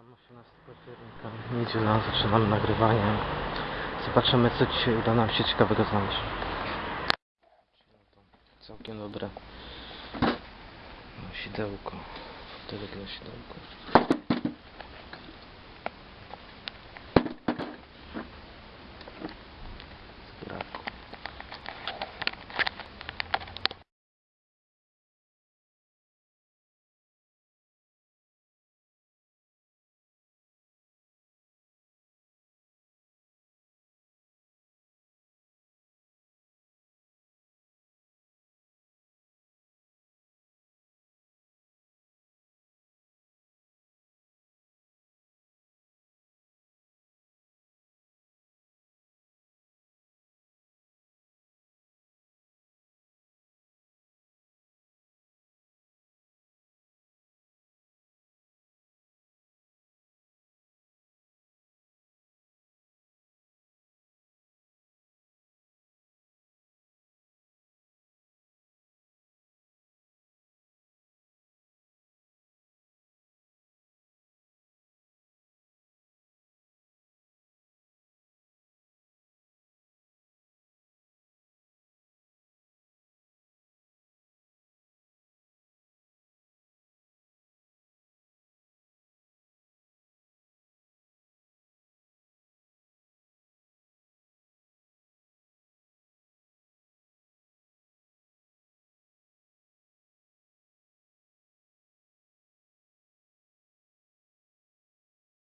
Witam 18 października, niedziela, zaczynamy nagrywanie. Zobaczymy co dzisiaj uda nam się ciekawego znaleźć. Całkiem dobre. Sidełko. Fotelek dla sidełka.